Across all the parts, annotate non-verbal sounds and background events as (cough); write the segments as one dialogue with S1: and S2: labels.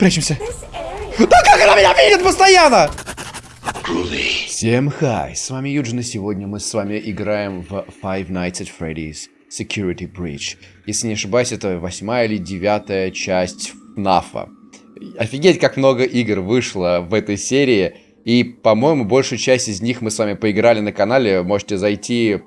S1: Прячемся. Да как она меня видит постоянно? Всем хай, с вами Юджин, и сегодня мы с вами играем в Five Nights at Freddy's Security Breach. Если не ошибаюсь, это восьмая или девятая часть ФНАФа. Офигеть, как много игр вышло в этой серии, и, по-моему, большую часть из них мы с вами поиграли на канале. Можете зайти,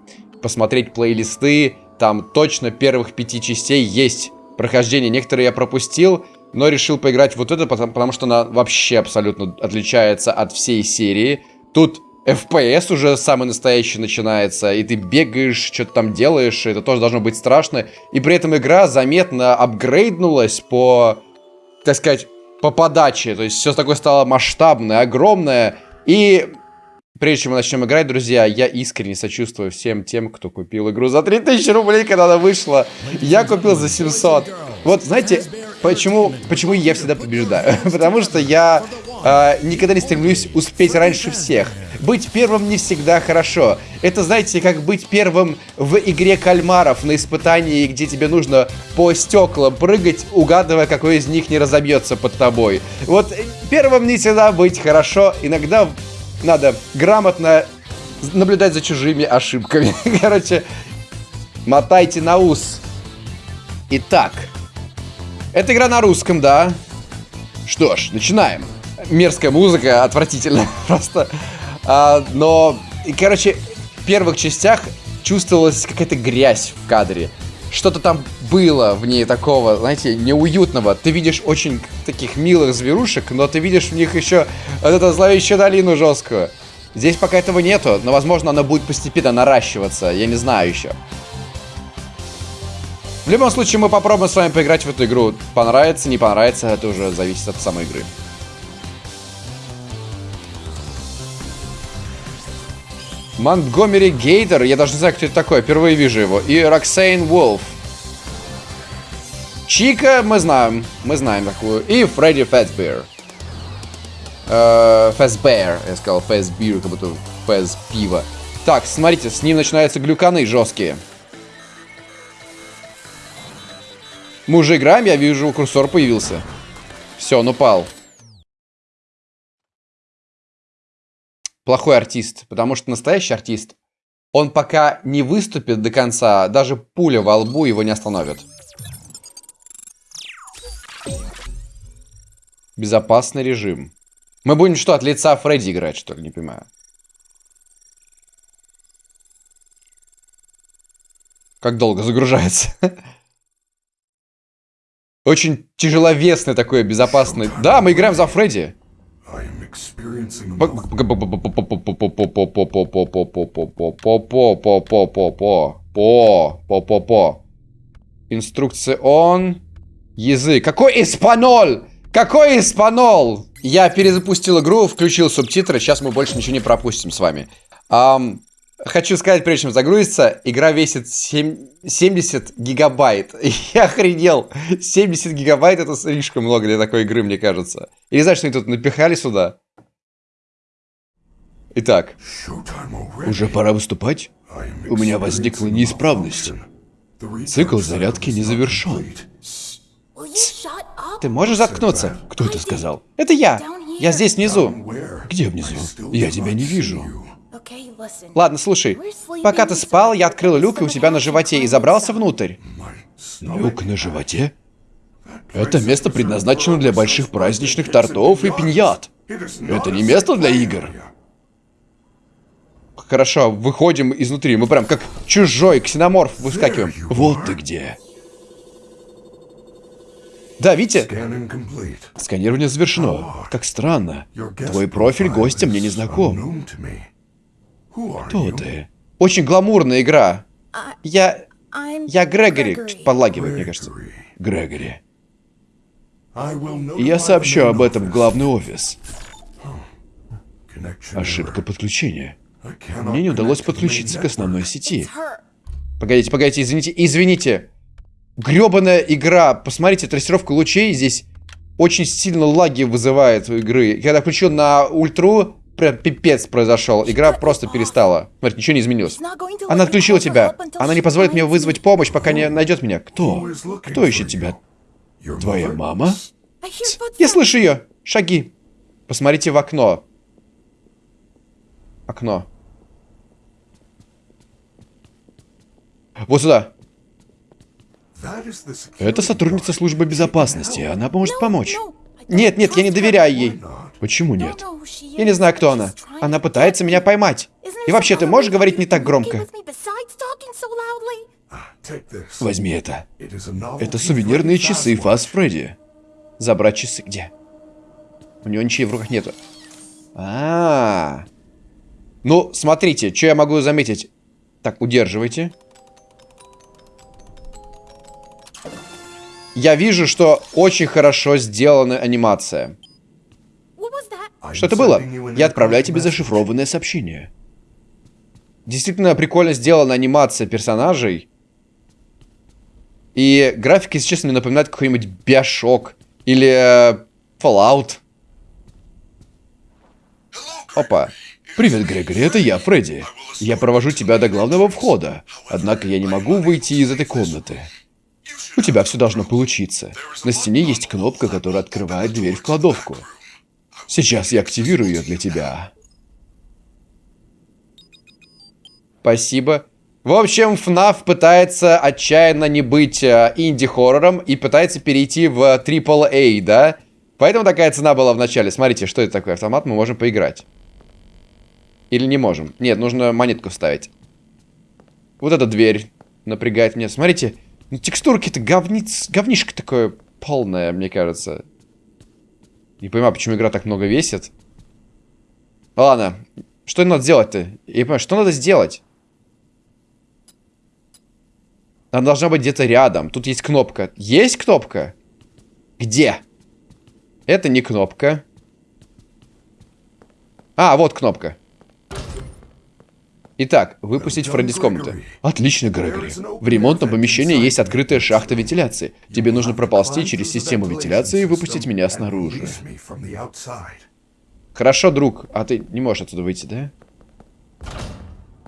S1: посмотреть плейлисты, там точно первых пяти частей есть прохождение. Некоторые я пропустил, но решил поиграть вот это, потому, потому что она вообще абсолютно отличается от всей серии. Тут FPS уже самый настоящий начинается, и ты бегаешь, что-то там делаешь, это тоже должно быть страшно. И при этом игра заметно апгрейднулась по, так сказать, по подаче. То есть все такое стало масштабное, огромное. И прежде чем мы начнем играть, друзья, я искренне сочувствую всем тем, кто купил игру за 3000 рублей, когда она вышла. Я купил за 700. Вот, знаете, почему, почему я всегда побеждаю? (laughs) Потому что я э, никогда не стремлюсь успеть раньше всех. Быть первым не всегда хорошо. Это, знаете, как быть первым в игре кальмаров на испытании, где тебе нужно по стеклам прыгать, угадывая, какой из них не разобьется под тобой. Вот первым не всегда быть хорошо. Иногда надо грамотно наблюдать за чужими ошибками. (laughs) Короче, мотайте на ус. Итак, эта игра на русском, да. Что ж, начинаем. Мерзкая музыка, отвратительно (laughs) просто. А, но, короче, в первых частях чувствовалась какая-то грязь в кадре. Что-то там было в ней такого, знаете, неуютного. Ты видишь очень таких милых зверушек, но ты видишь в них еще вот эту зловещую долину жесткую. Здесь пока этого нету, но, возможно, она будет постепенно наращиваться. Я не знаю еще. В любом случае, мы попробуем с вами поиграть в эту игру. Понравится, не понравится, это уже зависит от самой игры. Монтгомери Гейтер, я даже не знаю, кто это такой, впервые вижу его. И Роксейн Волф. Чика мы знаем, мы знаем такую. И Фредди Фэсбер. Фэсбер, я сказал Фэсбир, как будто Фэс пиво. Так, смотрите, с ним начинаются глюканы жесткие. Мы уже играем, я вижу, курсор появился. Все, он упал. Плохой артист, потому что настоящий артист, он пока не выступит до конца, даже пуля во лбу его не остановит. Безопасный режим. Мы будем что, от лица Фредди играть, что ли? Не понимаю. Как долго загружается? Очень тяжеловесный такой, безопасный. Да, мы играем за Фредди. Инструкция он. Язык. Какой испанол? Какой испанол? Я перезапустил игру, включил субтитры. Сейчас мы больше ничего не пропустим с вами. Um, Хочу сказать, прежде чем загрузиться, игра весит 7, 70 гигабайт. (laughs) Я охренел. 70 гигабайт это слишком много для такой игры, мне кажется. Или знаешь, что они тут напихали сюда? Итак, уже пора выступать? У меня возникла неисправность. Цикл зарядки не завершен. Ты можешь заткнуться? Кто это сказал? Это я. Я здесь внизу. Где внизу? Я тебя не вижу. Ладно, слушай. Пока ты спал, я открыл люк у себя на животе и забрался внутрь. Люк на животе? Это место предназначено для больших праздничных тортов и пиньят. Это не место для игр. Хорошо, выходим изнутри. Мы прям как чужой ксеноморф выскакиваем. Вот ты где. Да, видите? Сканирование завершено. Как странно. Твой профиль гостя мне не знаком. Кто ты? Очень гламурная игра. Я... Я Грегори. Что-то подлагивает, мне кажется. Грегори. Я сообщу об этом в главный офис. Ошибка подключения. Мне не удалось подключиться к основной сети. Погодите, погодите, извините, извините. Гребаная игра. Посмотрите, трассировка лучей здесь очень сильно лаги вызывает у игры. Когда включил на ультру, прям пипец произошел. Игра просто перестала. Смотри, ничего не изменилось. Она отключила тебя. Она не позволит мне вызвать помощь, пока не найдет меня. Кто? Кто ищет тебя? Твоя мама? Я слышу ее. Шаги. Посмотрите в окно. Окно. Вот сюда. Это сотрудница службы безопасности. Она может помочь. Нет, нет, я не доверяю ей. Почему нет? Я не знаю, кто она. Она пытается меня поймать. И вообще, ты можешь говорить не так громко? Возьми это. Это сувенирные часы Фас Фредди. Забрать часы где? У него ничего в руках нету. А, -а, а Ну, смотрите, что я могу заметить. Так, удерживайте. Я вижу, что очень хорошо сделана анимация. Что это было? Я отправляю тебе зашифрованное сообщение. Действительно прикольно сделана анимация персонажей. И графика, если честно, мне напоминает какой-нибудь Биошок или э, Fallout. Опа. Привет, Грегори, это я, Фредди. Я провожу тебя до главного входа. Однако я не могу выйти из этой комнаты. У тебя все должно получиться. На стене есть кнопка, которая открывает дверь в кладовку. Сейчас я активирую ее для тебя. Спасибо. В общем, FNAF пытается отчаянно не быть э, инди-хоррором и пытается перейти в AAA, да? Поэтому такая цена была в начале. Смотрите, что это такое автомат, мы можем поиграть. Или не можем? Нет, нужно монетку ставить. Вот эта дверь напрягает меня. Смотрите, ну текстурки-то говниц, говнишко такое полное, мне кажется. Не понимаю, почему игра так много весит. Ладно, что надо сделать-то? Я не понимаю, что надо сделать? Она должна быть где-то рядом. Тут есть кнопка. Есть кнопка? Где? Это не кнопка. А, вот кнопка. Итак, выпустить Фредди с комнаты. Отлично, Грегори. В ремонтном помещении есть открытая шахта вентиляции. Тебе нужно проползти через систему вентиляции и выпустить меня снаружи. Хорошо, друг. А ты не можешь отсюда выйти, да?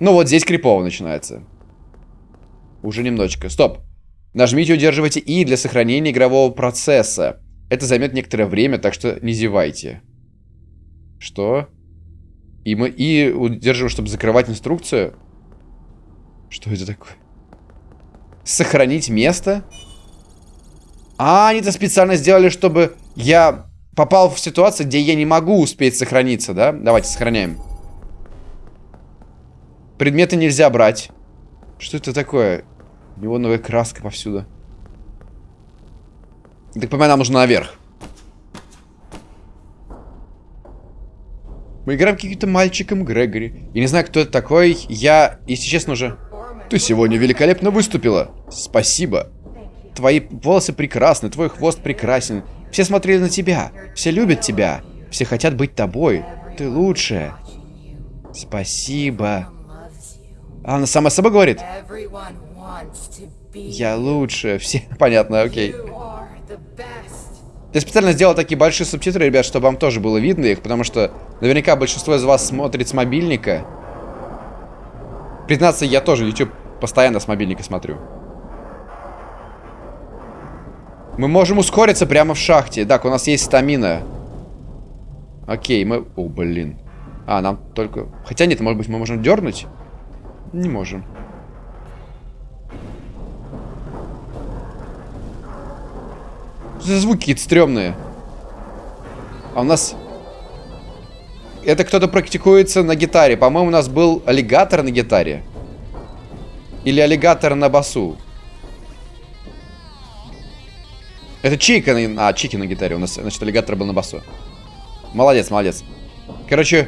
S1: Ну вот здесь крипово начинается. Уже немножечко. Стоп. Нажмите и удерживайте И для сохранения игрового процесса. Это займет некоторое время, так что не зевайте. Что? И мы И удерживаем, чтобы закрывать инструкцию. Что это такое? Сохранить место? А, они это специально сделали, чтобы я попал в ситуацию, где я не могу успеть сохраниться, да? Давайте сохраняем. Предметы нельзя брать. Что это такое? Неоновая краска повсюду. Так понимаю, нам нужно наверх. Мы играем каким-то мальчиком Грегори. Я не знаю, кто это такой. Я, если честно, уже... Ты сегодня великолепно выступила. Спасибо. Твои волосы прекрасны, твой хвост прекрасен. Все смотрели на тебя. Все любят тебя. Все хотят быть тобой. Ты лучшая. Спасибо. А она сама собой говорит? Я лучше. Все (laughs) понятно, окей. Я специально сделал такие большие субтитры, ребят, чтобы вам тоже было видно их, потому что наверняка большинство из вас смотрит с мобильника. Признаться, я тоже YouTube постоянно с мобильника смотрю. Мы можем ускориться прямо в шахте. Так, у нас есть стамина. Окей, мы... О, блин. А, нам только... Хотя нет, может быть, мы можем дернуть? Не можем. Что за звуки какие-то стрёмные? А у нас... Это кто-то практикуется на гитаре. По-моему, у нас был аллигатор на гитаре. Или аллигатор на басу. Это Чика на... А, Чики на гитаре. У нас, значит, аллигатор был на басу. Молодец, молодец. Короче,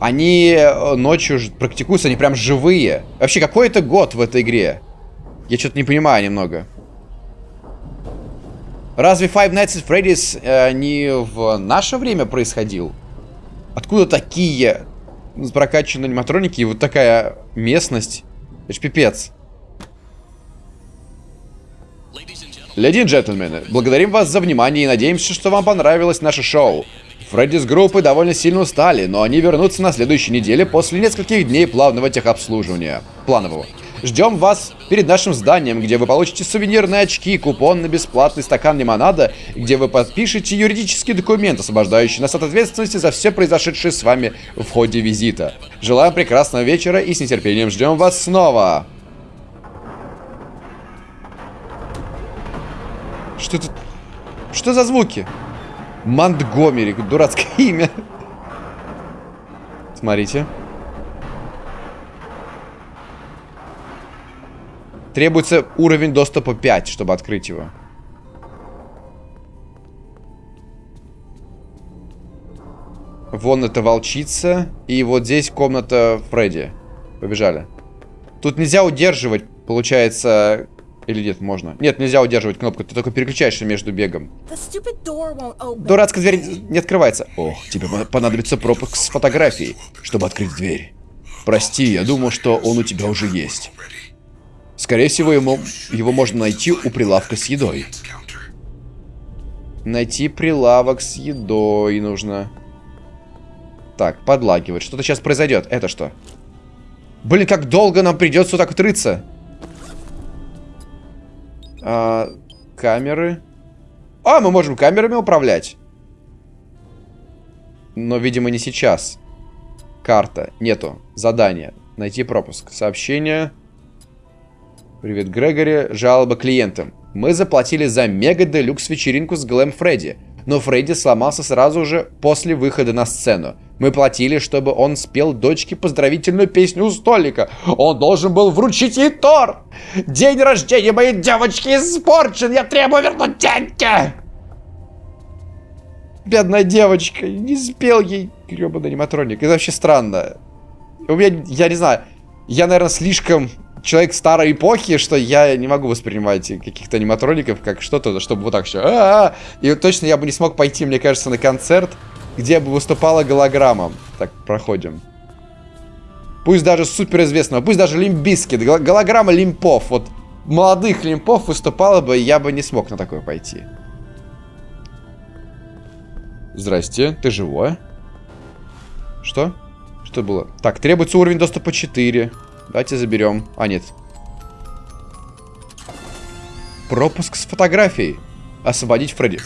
S1: они э, ночью практикуются, они прям живые. Вообще, какой это год в этой игре? Я что-то не понимаю немного. Разве Five Nights at Freddy's э, не в наше время происходил? Откуда такие прокачанные аниматроники и вот такая местность? Это ж пипец. Леди и джентльмены, благодарим вас за внимание и надеемся, что вам понравилось наше шоу. Фредди с группы довольно сильно устали, но они вернутся на следующей неделе после нескольких дней плавного техобслуживания. Планового. Ждем вас перед нашим зданием, где вы получите сувенирные очки, купон на бесплатный стакан лимонада, где вы подпишете юридический документ, освобождающий нас от ответственности за все произошедшее с вами в ходе визита. Желаем прекрасного вечера и с нетерпением ждем вас снова. Что это? Что за звуки? Монтгомери, дурацкое имя. Смотрите. Требуется уровень доступа 5, чтобы открыть его. Вон это волчица. И вот здесь комната Фредди. Побежали. Тут нельзя удерживать, получается... Или нет, можно? Нет, нельзя удерживать кнопку, ты только переключаешься между бегом. Дурацкая дверь не открывается. Ох, тебе понадобится пропуск с фотографией, чтобы открыть дверь. Прости, я думал, что он у тебя уже есть. Скорее всего, ему, его можно найти у прилавка с едой. Найти прилавок с едой нужно. Так, подлагивает. Что-то сейчас произойдет. Это что? Блин, как долго нам придется так вот рыться. А, камеры. А, мы можем камерами управлять. Но, видимо, не сейчас. Карта. Нету. Задание. Найти пропуск. Сообщение. Привет, Грегори. Жалоба клиентам. Мы заплатили за мега-делюкс вечеринку с Глэм Фредди. Но Фредди сломался сразу же после выхода на сцену. Мы платили, чтобы он спел дочке поздравительную песню у столика. Он должен был вручить ей торт. День рождения моей девочки испорчен. Я требую вернуть деньги. Бедная девочка. Не спел ей гребаный аниматроник. Это вообще странно. У меня, я не знаю, я, наверное, слишком человек старой эпохи, что я не могу воспринимать каких-то аниматроников как что-то, чтобы вот так все. А -а -а! И точно я бы не смог пойти, мне кажется, на концерт, где бы выступала голограмма. Так, проходим. Пусть даже суперизвестного, пусть даже Limp Bizkit, голограмма лимпов. Вот молодых лимпов выступала бы, я бы не смог на такое пойти. Здрасте, ты живой? Что? Что было? Так, требуется уровень доступа 4. Давайте заберем. А, нет. Пропуск с фотографией. Освободить Фредди.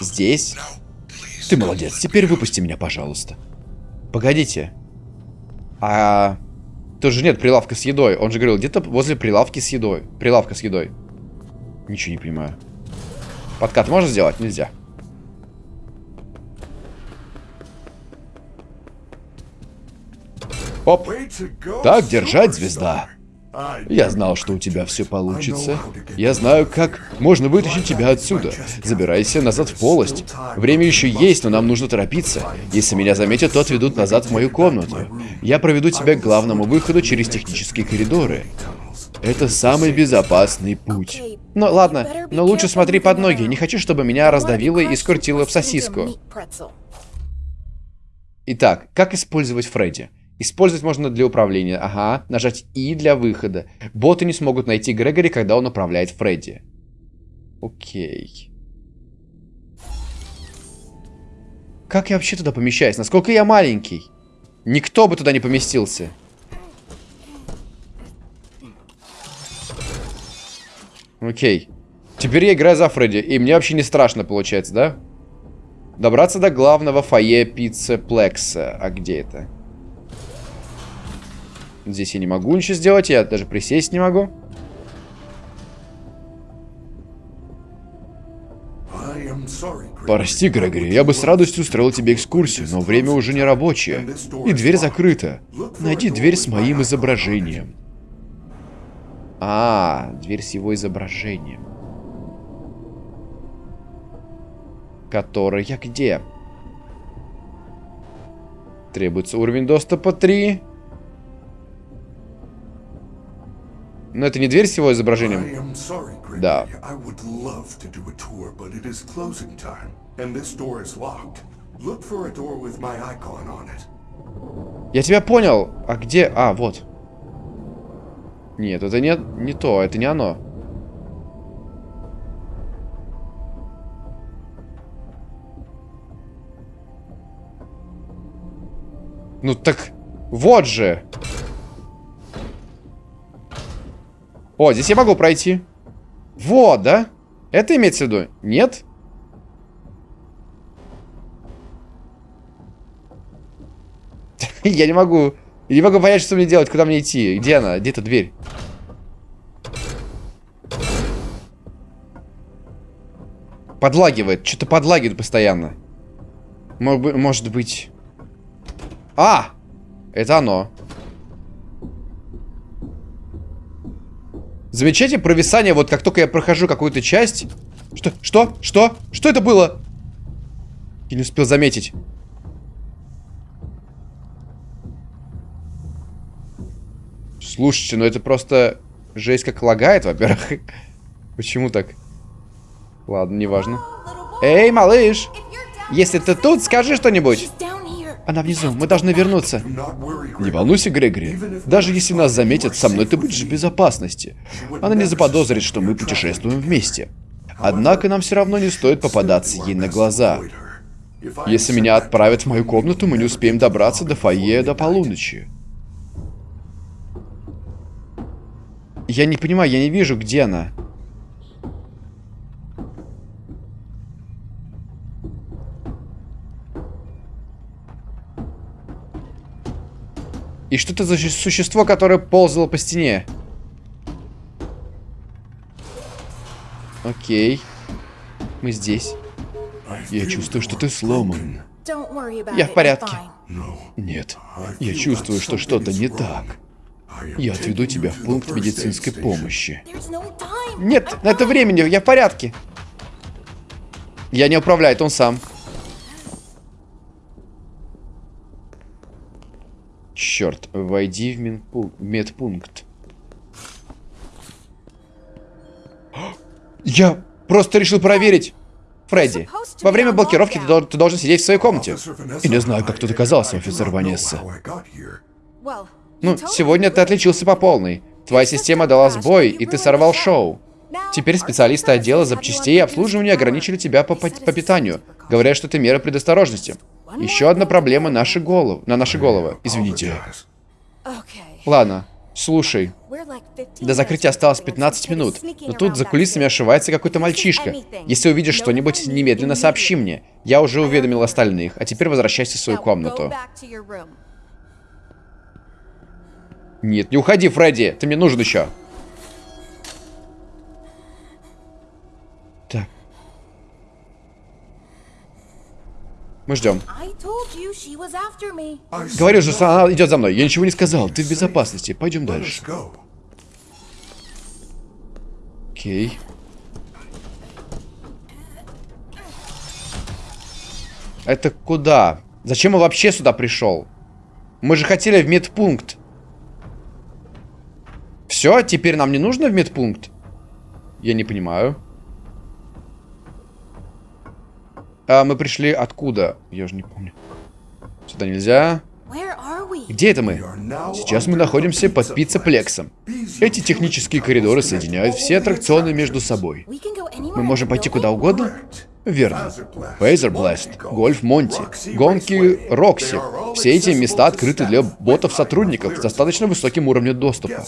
S1: Здесь? Ты молодец. Теперь выпусти меня, пожалуйста. Погодите. А... Тут же нет прилавка с едой. Он же говорил, где-то возле прилавки с едой. Прилавка с едой. Ничего не понимаю. Подкат можно сделать? Нельзя. Оп. Так держать, звезда. Я знал, что у тебя все получится. Я знаю, как можно вытащить тебя отсюда. Забирайся назад в полость. Время еще есть, но нам нужно торопиться. Если меня заметят, то отведут назад в мою комнату. Я проведу тебя к главному выходу через технические коридоры. Это самый безопасный путь. Ну ладно, но лучше смотри под ноги. Не хочу, чтобы меня раздавило и скрутило в сосиску. Итак, как использовать Фредди? Использовать можно для управления. Ага. Нажать И для выхода. Боты не смогут найти Грегори, когда он управляет Фредди. Окей. Как я вообще туда помещаюсь? Насколько я маленький? Никто бы туда не поместился. Окей. Теперь я играю за Фредди. И мне вообще не страшно получается, да? Добраться до главного фойе пиццы Плекса. А где это? Здесь я не могу ничего сделать, я даже присесть не могу. Прости, Грегори, я бы с радостью устроил тебе экскурсию, но время уже не рабочее. И дверь закрыта. Найди дверь с моим изображением. А, дверь с его изображением. Которая где? Требуется уровень доступа 3. Но это не дверь с его изображением? Да. Я тебя понял. А где? А, вот. Нет, это не, не то, это не оно. Ну так, вот же. О, здесь я могу пройти. Вот, да? Это имеется в виду? Нет? (laughs) Я не могу. Я не могу понять, что мне делать, куда мне идти. Где она? Где эта дверь? Подлагивает. Что-то подлагивает постоянно. Может быть... А! Это оно. Замечайте провисание, вот как только я прохожу какую-то часть. Что? Что? Что? Что это было? Я не успел заметить. Слушайте, ну это просто жесть как лагает, во-первых. (laughs) Почему так? Ладно, неважно. Эй, малыш! Если ты тут, скажи что-нибудь. Она внизу, мы должны вернуться. Не волнуйся, Грегори. Даже если нас заметят, со мной ты будешь в безопасности. Она не заподозрит, что мы путешествуем вместе. Однако нам все равно не стоит попадаться ей на глаза. Если меня отправят в мою комнату, мы не успеем добраться до фойе до полуночи. Я не понимаю, я не вижу, где она. И что это за существо, которое ползало по стене? Окей. Мы здесь. Я чувствую, что ты сломан. Я в порядке. Нет. Я чувствую, что что-то не так. Я отведу тебя в пункт медицинской помощи. Нет, на это времени, я в порядке. Я не управляю, он сам. Черт, войди в медпункт. (gasps) Я просто решил проверить. Фредди, во время блокировки ты, ты должен сидеть в своей комнате. И не знаю, как тут оказался, офицер Ванесса. Ну, сегодня ты отличился по полной. Твоя система дала сбой, и ты сорвал шоу. Теперь специалисты отдела запчастей и обслуживания ограничили тебя по, по, по питанию, говоря, что это мера предосторожности. Еще одна проблема наши головы, на наши головы. Извините. Ладно, слушай. До закрытия осталось 15 минут, но тут за кулисами ошивается какой-то мальчишка. Если увидишь что-нибудь, немедленно сообщи мне. Я уже уведомил остальных, а теперь возвращайся в свою комнату. Нет, не уходи, Фредди, ты мне нужен еще. Мы ждем. Говорю же, она идет за мной. Я ничего не сказал. Ты в безопасности. Пойдем дальше. Окей. Это куда? Зачем я вообще сюда пришел? Мы же хотели в медпункт. Все, теперь нам не нужно в медпункт? Я не понимаю. А мы пришли откуда? Я же не помню. Сюда нельзя. Где это мы? Сейчас мы находимся под пиццеплексом. Эти технические коридоры соединяют все аттракционы между собой. Мы можем пойти куда угодно? Верно. Фейзер Блэст, Гольф Монти, гонки Рокси. Все эти места открыты для ботов-сотрудников с достаточно высоким уровнем доступа.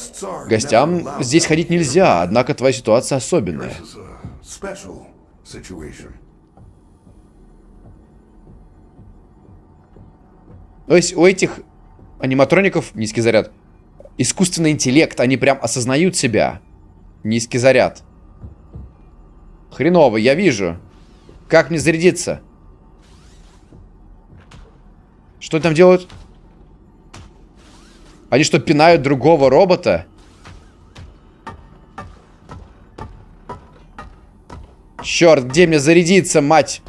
S1: Гостям здесь ходить нельзя, однако твоя ситуация особенная. То есть у этих аниматроников низкий заряд. Искусственный интеллект, они прям осознают себя. Низкий заряд. Хреново, я вижу. Как мне зарядиться? Что там делают? Они что, пинают другого робота? Черт, где мне зарядиться, мать?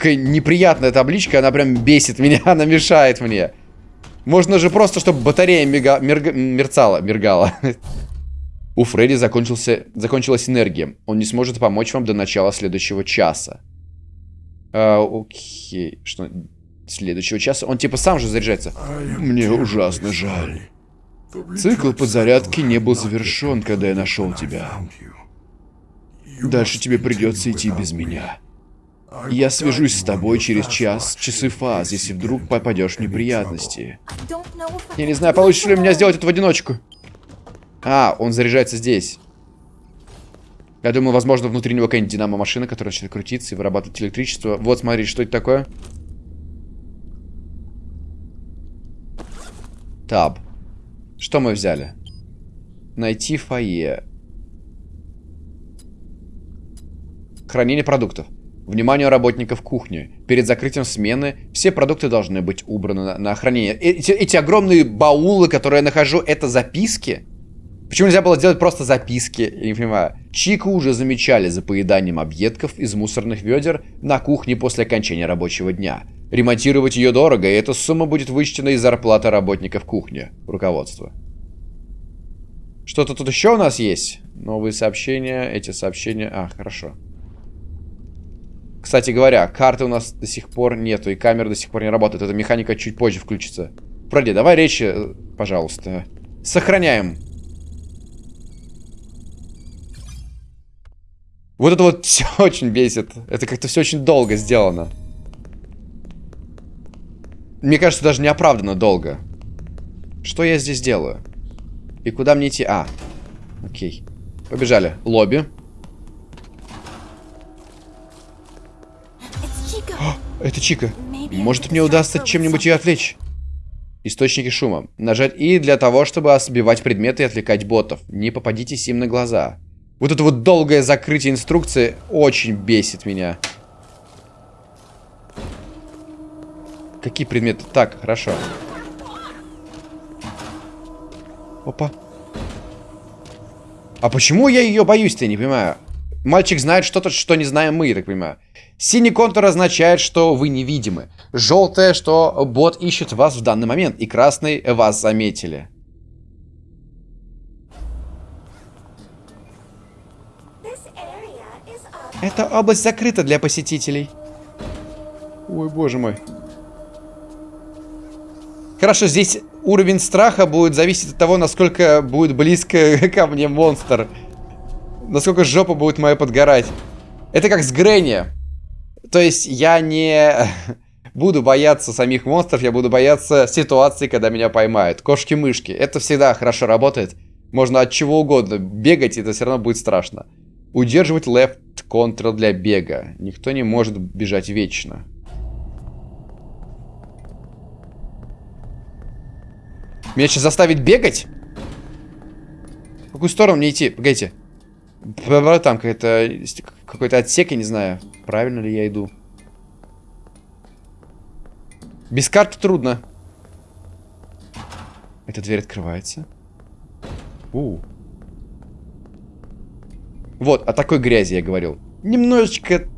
S1: Какая неприятная табличка, она прям бесит меня, (laughs) она мешает мне. Можно же просто, чтобы батарея мига, мерг, мерцала, мергала. У Фредди закончился, закончилась энергия. Он не сможет помочь вам до начала следующего часа. А, окей. Что? Следующего часа? Он типа сам же заряжается. Мне ужасно жаль. Цикл подзарядки не был завершен, когда я нашел тебя. Дальше тебе придется идти без меня. Я свяжусь с тобой через час, часы фаз, если вдруг попадешь в неприятности. Я не знаю, получится ли у меня сделать это в одиночку. А, он заряжается здесь. Я думаю, возможно, внутри него какая-нибудь динамо-машина, которая начинает крутиться и вырабатывать электричество. Вот, смотри, что это такое? Таб. Что мы взяли? Найти фойе. Хранение продуктов. Внимание работников кухни. Перед закрытием смены все продукты должны быть убраны на, на хранение. Эти, эти огромные баулы, которые я нахожу, это записки? Почему нельзя было сделать просто записки? Я не понимаю. Чику уже замечали за поеданием объедков из мусорных ведер на кухне после окончания рабочего дня. Ремонтировать ее дорого, и эта сумма будет вычтена из зарплаты работников кухни. Руководство. Что-то тут еще у нас есть? Новые сообщения, эти сообщения... А, хорошо. Кстати говоря, карты у нас до сих пор нету, и камера до сих пор не работает. Эта механика чуть позже включится. Фредди, давай речи, э, пожалуйста. Сохраняем. Вот это вот (laughs) все очень бесит. Это как-то все очень долго сделано. Мне кажется, даже неоправданно долго. Что я здесь делаю? И куда мне идти? А, окей. Побежали. Лобби. Это Чика. Может, мне удастся чем-нибудь ее отвлечь? Источники шума. Нажать И для того, чтобы сбивать предметы и отвлекать ботов. Не попадитесь им на глаза. Вот это вот долгое закрытие инструкции очень бесит меня. Какие предметы? Так, хорошо. Опа. А почему я ее боюсь-то, не понимаю? Мальчик знает что-то, что не знаем мы, я так понимаю. Синий контур означает, что вы невидимы. Желтое, что бот ищет вас в данный момент. И красный вас заметили. Эта область закрыта для посетителей. Ой, боже мой. Хорошо, здесь уровень страха будет зависеть от того, насколько будет близко (laughs) ко мне монстр. Насколько жопа будет моя подгорать. Это как с Гренни. То есть я не (laughs) буду бояться самих монстров, я буду бояться ситуации, когда меня поймают. Кошки-мышки. Это всегда хорошо работает. Можно от чего угодно бегать, и это все равно будет страшно. Удерживать left control для бега. Никто не может бежать вечно. Меня сейчас заставить бегать? В какую сторону мне идти? Погодите. Там какой-то какой-то отсек, я не знаю. Правильно ли я иду? Без карты трудно. Эта дверь открывается. У. Вот, о такой грязи я говорил. Немножечко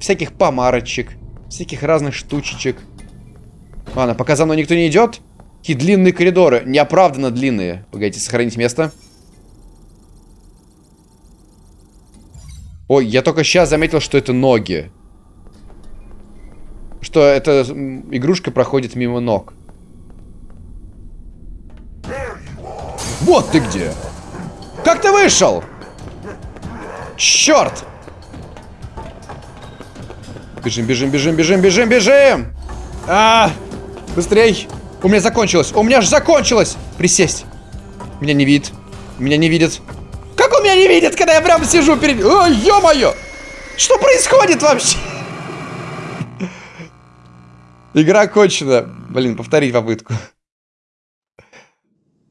S1: всяких помарочек, всяких разных штучечек. Ладно, пока за мной никто не идет. Какие длинные коридоры, неоправданно длинные. Погодите, сохранить место. Ой, я только сейчас заметил, что это ноги. Что эта игрушка проходит мимо ног. Вот ты где! Как ты вышел? Черт! Бежим, бежим, бежим, бежим, бежим, бежим! А, быстрей! У меня закончилось! У меня же закончилось! Присесть! Меня не видит. Меня не видит. Меня не видит, когда я прям сижу перед... О, ё-моё! Что происходит вообще? Игра кончена. Блин, повторить попытку.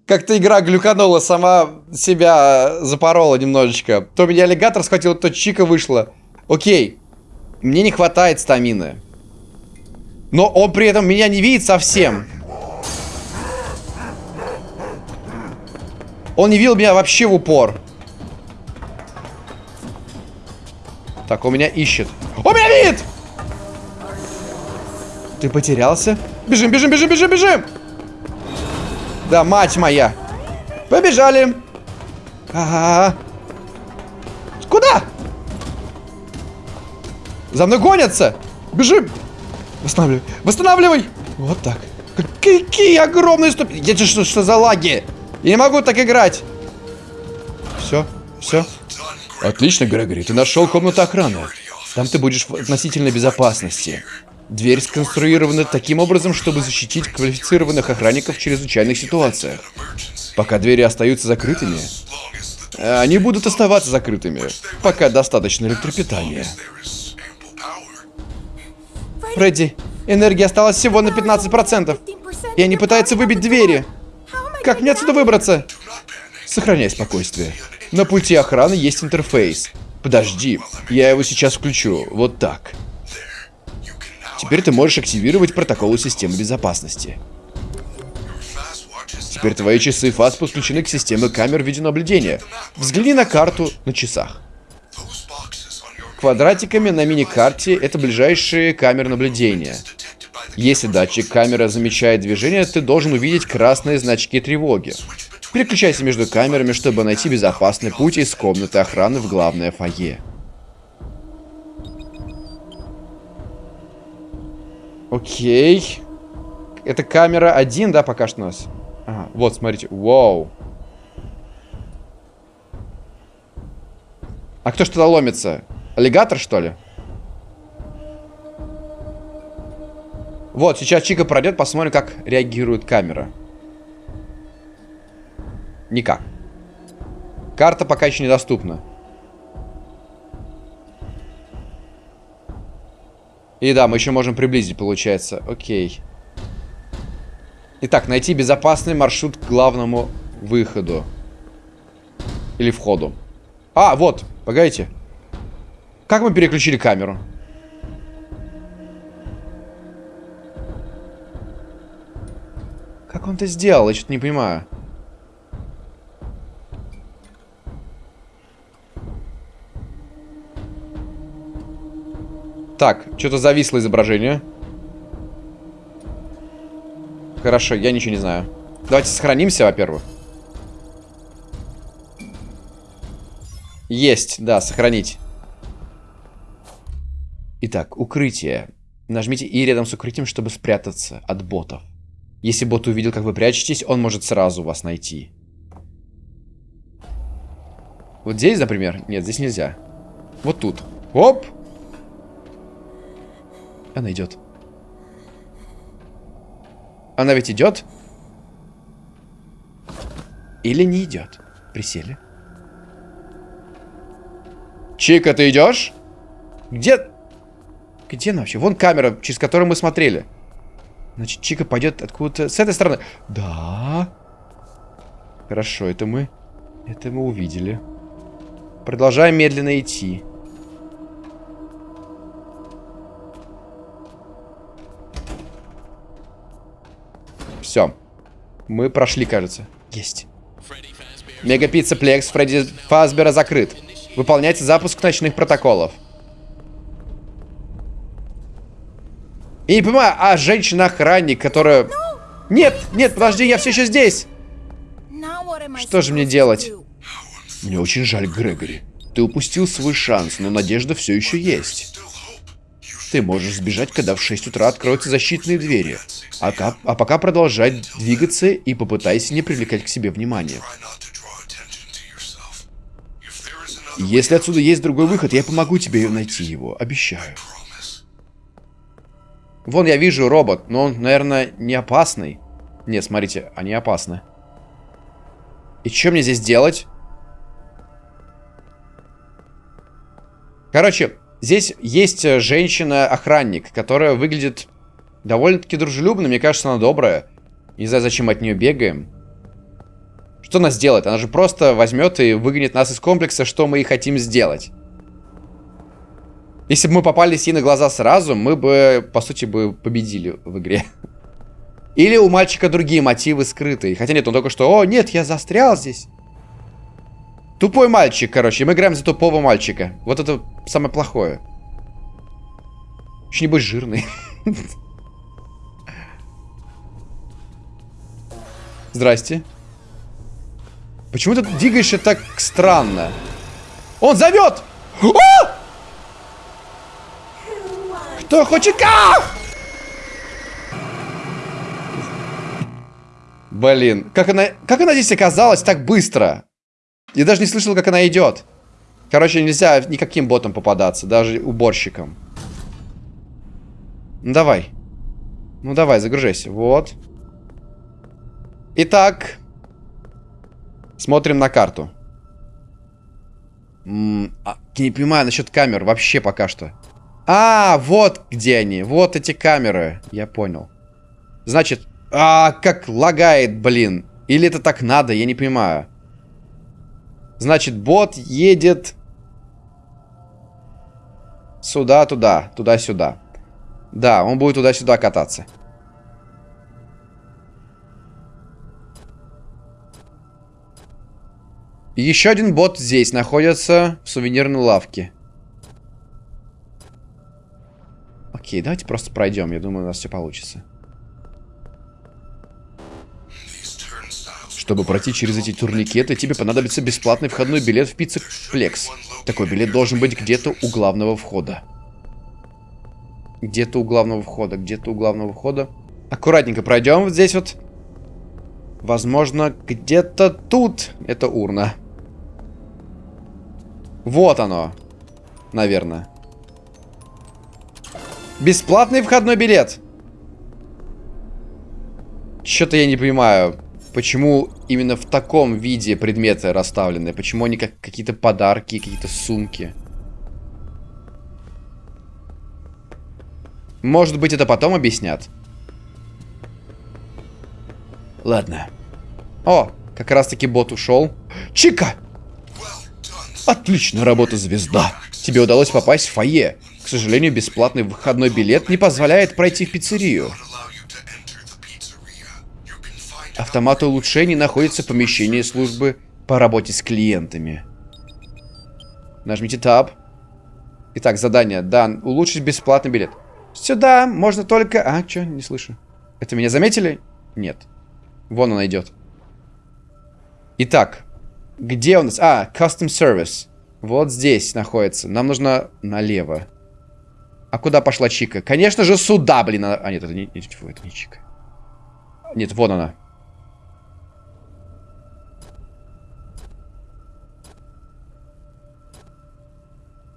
S1: Как-то игра глюканула, сама себя запорола немножечко. То меня аллигатор схватил, то чика вышла. Окей. Мне не хватает стамины. Но он при этом меня не видит совсем. Он не видел меня вообще в упор. Так, он меня ищет. Он меня видит! Ты потерялся? Бежим, бежим, бежим, бежим, бежим! Да, мать моя. Побежали. Ага. Куда? За мной гонятся. Бежим. Восстанавливай. Восстанавливай. Вот так. Какие огромные ступени. Я что, что за лаги? Я не могу так играть. Все, все. Отлично, Грегори, ты нашел комнату охраны. Там ты будешь в относительной безопасности. Дверь сконструирована таким образом, чтобы защитить квалифицированных охранников в чрезвычайных ситуациях. Пока двери остаются закрытыми, они будут оставаться закрытыми, пока достаточно электропитания. Фредди, энергии осталось всего на 15%. И они пытаются выбить двери. Как мне отсюда выбраться? Сохраняй спокойствие. На пульте охраны есть интерфейс. Подожди, я его сейчас включу. Вот так. Теперь ты можешь активировать протоколы системы безопасности. Теперь твои часы ФАС подключены к системе камер видеонаблюдения. Взгляни на карту на часах. Квадратиками на мини-карте это ближайшие камеры наблюдения. Если датчик камеры замечает движение, ты должен увидеть красные значки тревоги. Переключайся между камерами, чтобы найти безопасный путь из комнаты охраны в главное фойе. Окей. Это камера один, да, пока что у нас? Ага, вот, смотрите. Вау. А кто что-то ломится? Аллигатор, что ли? Вот, сейчас Чика пройдет, посмотрим, как реагирует камера. Никак. Карта пока еще недоступна. И да, мы еще можем приблизить, получается. Окей. Итак, найти безопасный маршрут к главному выходу. Или входу. А, вот, погодите. Как мы переключили камеру? Как он это сделал? Я что-то не понимаю. Так, что-то зависло изображение. Хорошо, я ничего не знаю. Давайте сохранимся, во-первых. Есть, да, сохранить. Итак, укрытие. Нажмите И рядом с укрытием, чтобы спрятаться от ботов. Если бот увидел, как вы прячетесь, он может сразу вас найти. Вот здесь, например? Нет, здесь нельзя. Вот тут. Оп! Она идет. Она ведь идет? Или не идет? Присели. Чика, ты идешь? Где? Где она вообще? Вон камера, через которую мы смотрели. Значит, Чика пойдет откуда-то... С этой стороны. Да. Хорошо, это мы... Это мы увидели. Продолжаем медленно идти. Все. Мы прошли, кажется. Есть. Мегапицца Плекс Фредди Фазбера закрыт. Выполняйте запуск ночных протоколов. Я не понимаю, а женщина-охранник, которая... Нет, нет, подожди, я все еще здесь. Что же мне делать? Мне очень жаль, Грегори. Ты упустил свой шанс, но надежда все еще есть. Ты можешь сбежать, когда в 6 утра откроются защитные двери. А, а пока продолжай двигаться и попытайся не привлекать к себе внимания. Если отсюда есть другой выход, я помогу тебе найти его. Обещаю. Вон я вижу робот, но он, наверное, не опасный. Нет, смотрите, они опасны. И что мне здесь делать? Короче, здесь есть женщина-охранник, которая выглядит довольно-таки дружелюбно. Мне кажется, она добрая. Не знаю, зачем от нее бегаем. Что она сделает? Она же просто возьмет и выгонит нас из комплекса, что мы и хотим сделать. Если бы мы попались ей на глаза сразу, мы бы, по сути, бы победили в игре. Или у мальчика другие мотивы скрытые. Хотя нет, он только что... О, нет, я застрял здесь. Тупой мальчик, короче. Мы играем за тупого мальчика. Вот это самое плохое. Еще не жирный. (laughs) Здрасте. Почему ты двигаешься так странно? Он зовет! О! Кто хочет как? Блин, как она, как она здесь оказалась так быстро? Я даже не слышал, как она идет. Короче, нельзя никаким ботом попадаться, даже уборщикам. Ну, давай. Ну, давай, загружайся. Вот. Итак. Смотрим на карту. -м а, не понимаю насчет камер вообще пока что. А, вот где они. Вот эти камеры. Я понял. Значит, а, как лагает, блин. Или это так надо, я не понимаю. Значит, бот едет сюда, туда, туда-сюда. Да, он будет туда-сюда кататься. Еще один бот здесь находится в сувенирной лавке. Окей, давайте просто пройдем. Я думаю, у нас все получится. Чтобы пройти через эти турникеты, тебе понадобится бесплатный входной билет в Пицца Флекс. Такой билет должен быть где-то у главного входа. Где-то у главного входа, где-то у главного входа. Аккуратненько пройдем вот здесь вот. Возможно, где-то тут это урна. Вот оно. Наверное. Бесплатный входной билет. Что-то я не понимаю, почему именно в таком виде предметы расставлены. Почему они как какие-то подарки, какие-то сумки. Может быть, это потом объяснят? Ладно. О, как раз-таки бот ушел. Чика! Отличная работа, звезда. Тебе удалось попасть в фойе. К сожалению, бесплатный выходной билет не позволяет пройти в пиццерию. Автомат улучшений находится в помещении службы по работе с клиентами. Нажмите Tab. Итак, задание. Да, улучшить бесплатный билет. Сюда можно только... А, что? Не слышу. Это меня заметили? Нет. Вон она идет. Итак, где у нас? А, Custom Service. Вот здесь находится. Нам нужно налево. А куда пошла Чика? Конечно же, сюда, блин. А, нет, это не, это не Чика. Нет, вон она.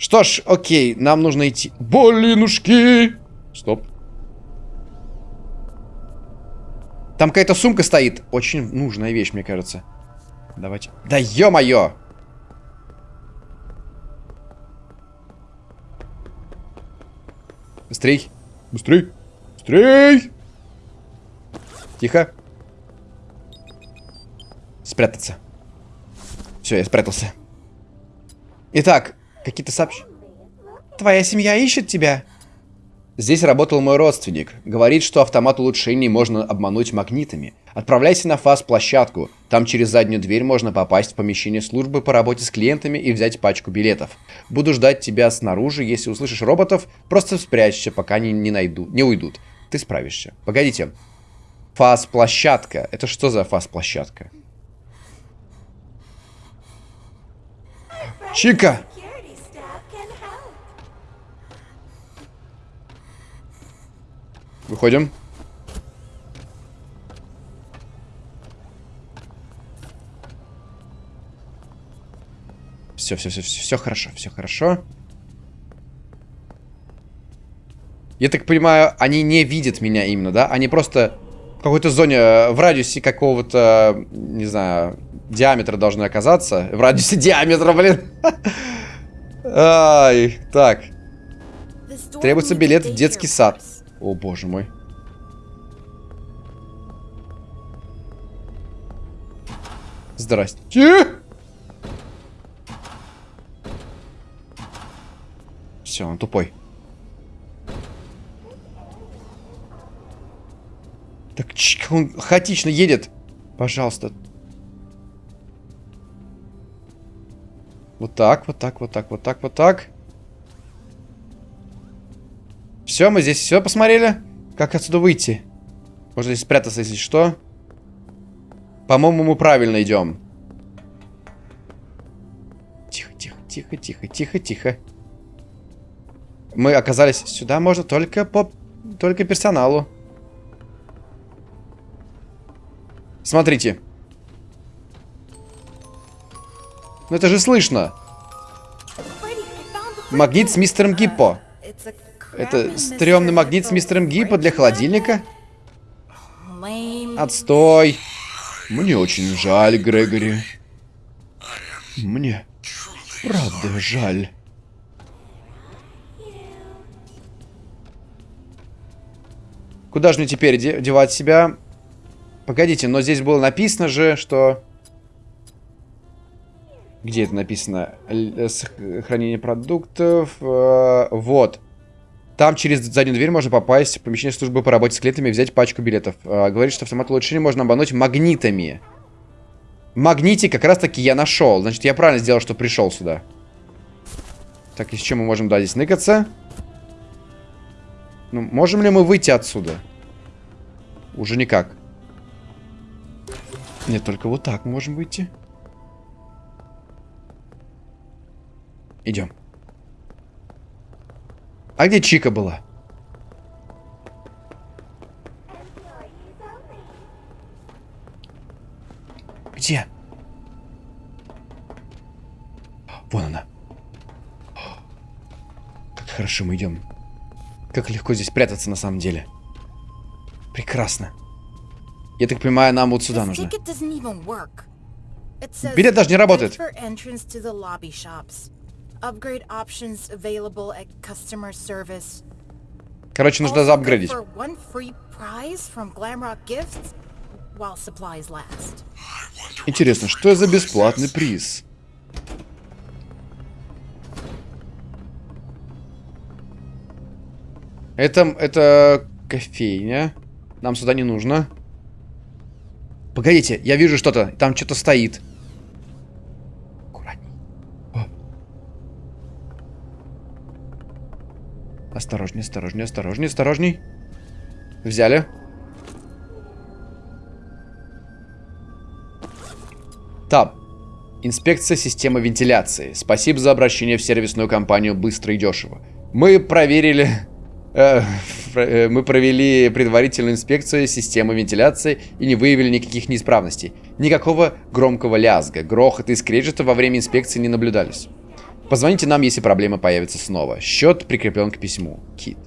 S1: Что ж, окей, нам нужно идти. Блинушки! Стоп. Там какая-то сумка стоит. Очень нужная вещь, мне кажется. Давайте. Да ё-моё! Быстрей. Быстрей. Быстрей. Тихо. Спрятаться. Все, я спрятался. Итак, какие-то сообщения. Твоя семья ищет тебя. Здесь работал мой родственник. Говорит, что автомат улучшений можно обмануть магнитами. Отправляйся на ФАС-площадку. Там через заднюю дверь можно попасть в помещение службы по работе с клиентами и взять пачку билетов. Буду ждать тебя снаружи. Если услышишь роботов, просто спрячься, пока они не, найду, не уйдут. Ты справишься. Погодите. ФАС-площадка. Это что за ФАС-площадка? Чика! Выходим. Все, все, все, все, все хорошо, все хорошо. Я так понимаю, они не видят меня именно, да? Они просто в какой-то зоне, э, в радиусе какого-то, не знаю, диаметра должны оказаться. В радиусе (laughs) диаметра, блин. (laughs) Ай, так. Требуется билет в детский сад. О, боже мой. Здрасте. Все, он тупой. Так, он хаотично едет. Пожалуйста. Вот так, вот так, вот так, вот так, вот так. Все, мы здесь все посмотрели. Как отсюда выйти? Можно здесь спрятаться, если что. По-моему, мы правильно идем. Тихо, тихо, тихо, тихо, тихо, тихо. Мы оказались... Сюда можно только по... Только персоналу. Смотрите. Ну это же слышно. Магнит с мистером Гиппо. Это стрёмный магнит с мистером Гиппо для холодильника? Отстой. Мне очень жаль, Грегори. Мне правда жаль. Куда же мне теперь девать себя? Погодите, но здесь было написано же, что... Где это написано? Э, хранение продуктов. Э, вот. Там через заднюю дверь можно попасть в помещение службы по работе с клиентами и взять пачку билетов. Э, говорит, что автомат улучшения можно обмануть магнитами. Магнитик как раз таки я нашел. Значит, я правильно сделал, что пришел сюда. Так, и с чем мы можем, да, здесь ныкаться? Ну, можем ли мы выйти отсюда? Уже никак. Нет, только вот так можем выйти. Идем. А где Чика была? Где? Вон она. Как хорошо мы идем. Как легко здесь прятаться на самом деле. Прекрасно. Я так понимаю, нам вот сюда нужно. Билет даже не работает. Короче, нужно заапгрейдить. Интересно, что за бесплатный приз? Это, это кофейня. Нам сюда не нужно. Погодите, я вижу что-то. Там что-то стоит. Аккуратней. О. Осторожней, осторожней, осторожней, осторожней. Взяли. Таб. Инспекция системы вентиляции. Спасибо за обращение в сервисную компанию быстро и дешево. Мы проверили Э, (laughs) э, мы провели предварительную инспекцию системы вентиляции и не выявили никаких неисправностей. Никакого громкого лязга, грохота и скрежета во время инспекции не наблюдались. Позвоните нам, если проблема появится снова. Счет прикреплен к письму. Кит.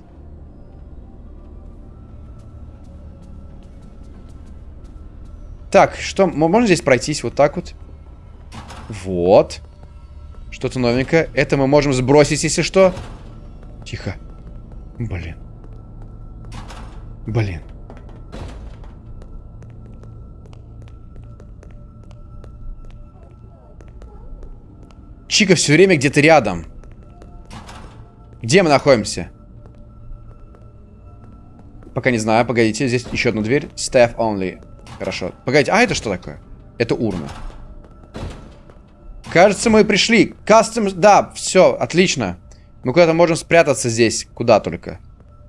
S1: Так, что, можно здесь пройтись вот так вот? Вот. Что-то новенькое. Это мы можем сбросить, если что. Тихо. Блин. Блин. Чика все время где-то рядом. Где мы находимся? Пока не знаю. Погодите, здесь еще одна дверь. Staff only. Хорошо. Погодите, а это что такое? Это урна. Кажется, мы пришли. Кастом... Да, все, отлично. Мы куда-то можем спрятаться здесь. Куда только.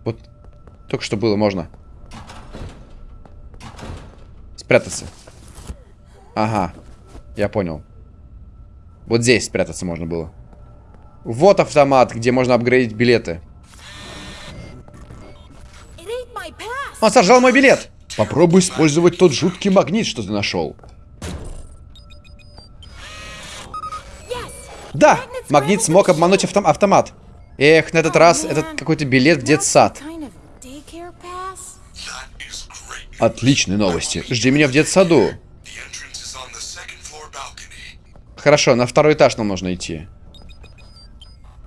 S1: Вот только что было можно. Спрятаться. Ага. Я понял. Вот здесь спрятаться можно было. Вот автомат, где можно апгрейдить билеты. Он сожрал мой билет. Попробуй использовать тот жуткий магнит, что ты нашел. Да, магнит смог обмануть автом автомат. Эх, на этот раз этот какой-то билет в детсад. Отличные новости. Жди меня в детсаду. Хорошо, на второй этаж нам нужно идти.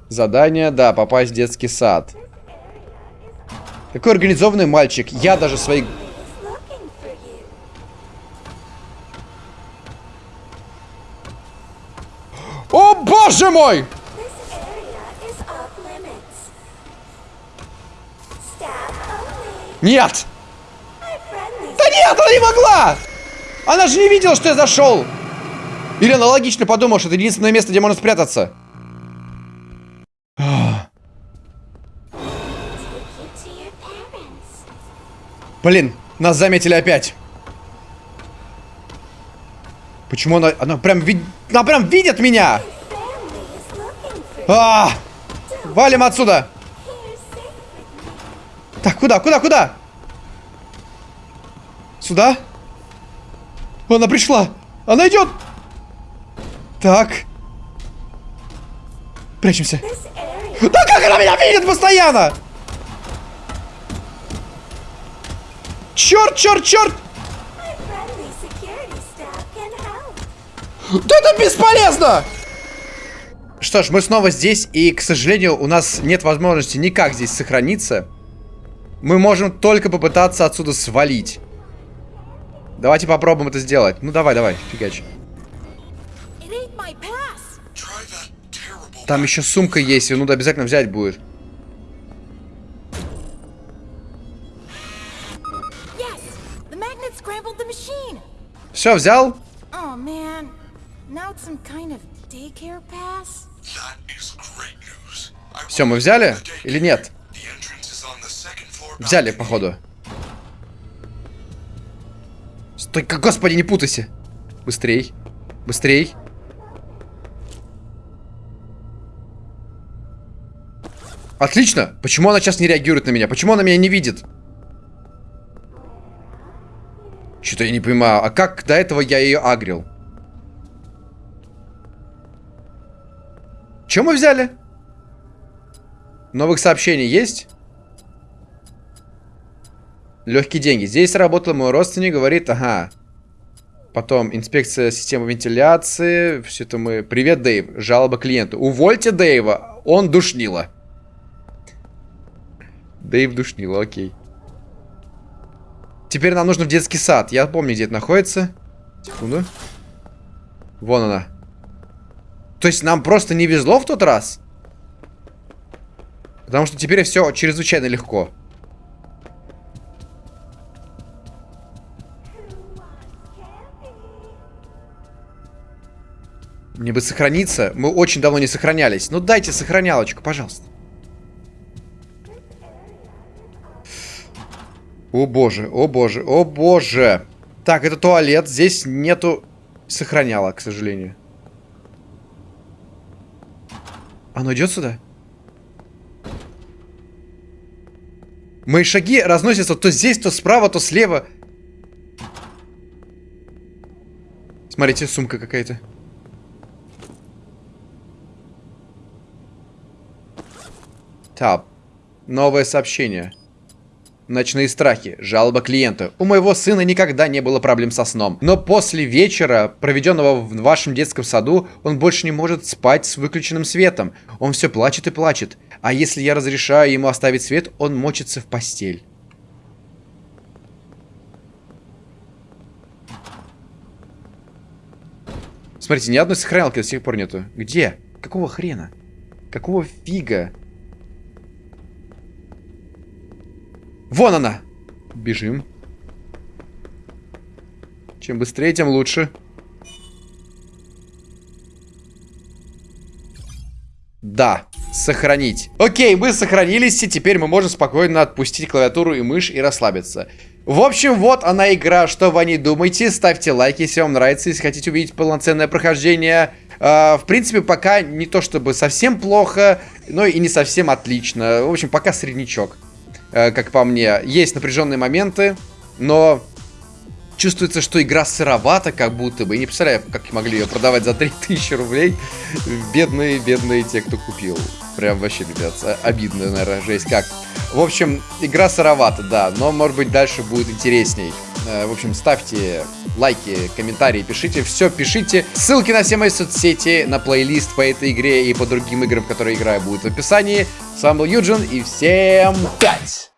S1: Задание, да, попасть в детский сад. Какой организованный мальчик. Я даже свои... О, боже мой! Нет! Да нет, она не могла! Она же не видела, что я зашел! Или она логично что это единственное место, где можно спрятаться. Блин, нас заметили опять. Почему она... Она прям, вид... она прям видит меня! А! Валим отсюда! Так, куда, куда, куда? Сюда? Она пришла! Она идет! Так. Прячемся. Да как она меня видит постоянно? Черт, черт, черт! Да это бесполезно! Что ж, мы снова здесь, и, к сожалению, у нас нет возможности никак здесь сохраниться. Мы можем только попытаться отсюда свалить. Давайте попробуем это сделать. Ну, давай, давай, фигач. Там еще сумка есть, ее надо обязательно взять будет. Все, взял? Все, мы взяли или нет? Взяли, походу. Стой, господи, не путайся. Быстрей. Быстрей. Отлично. Почему она сейчас не реагирует на меня? Почему она меня не видит? Что-то я не понимаю. А как до этого я ее агрил? Чем мы взяли? Новых сообщений есть? Легкие деньги. Здесь работал мой родственник, говорит, ага. Потом инспекция системы вентиляции. Все это мы... Привет, Дэйв. Жалоба клиенту. Увольте Дэйва. Он душнило. Дэйв душнило, окей. Теперь нам нужно в детский сад. Я помню, где это находится. Секунду. Вон она. То есть нам просто не везло в тот раз? Потому что теперь все чрезвычайно легко. Мне бы сохраниться. Мы очень давно не сохранялись. Ну дайте сохранялочку, пожалуйста. О боже, о боже, о боже. Так, это туалет. Здесь нету сохраняла, к сожалению. Оно идет сюда? Мои шаги разносятся то здесь, то справа, то слева. Смотрите, сумка какая-то. Тап. Новое сообщение. Ночные страхи. Жалоба клиента. У моего сына никогда не было проблем со сном. Но после вечера, проведенного в вашем детском саду, он больше не может спать с выключенным светом. Он все плачет и плачет. А если я разрешаю ему оставить свет, он мочится в постель. Смотрите, ни одной сохранялки до сих пор нету. Где? Какого хрена? Какого фига? Вон она! Бежим. Чем быстрее, тем лучше. Да, сохранить. Окей, мы сохранились, и теперь мы можем спокойно отпустить клавиатуру и мышь и расслабиться. В общем, вот она игра, что вы о ней думаете. Ставьте лайки, если вам нравится, если хотите увидеть полноценное прохождение. Uh, в принципе, пока не то чтобы совсем плохо, но и не совсем отлично. В общем, пока среднячок. Э, как по мне. Есть напряженные моменты, но чувствуется, что игра сыровата, как будто бы. Не представляю, как могли ее продавать за 3000 рублей. Бедные, бедные те, кто купил. Прям вообще, ребят, обидно, наверное, жесть как. В общем, игра сыровата, да, но, может быть, дальше будет интересней. Э, в общем, ставьте лайки, комментарии, пишите, все пишите. Ссылки на все мои соцсети, на плейлист по этой игре и по другим играм, которые играю, будут в описании. С вами был Юджин, и всем пять!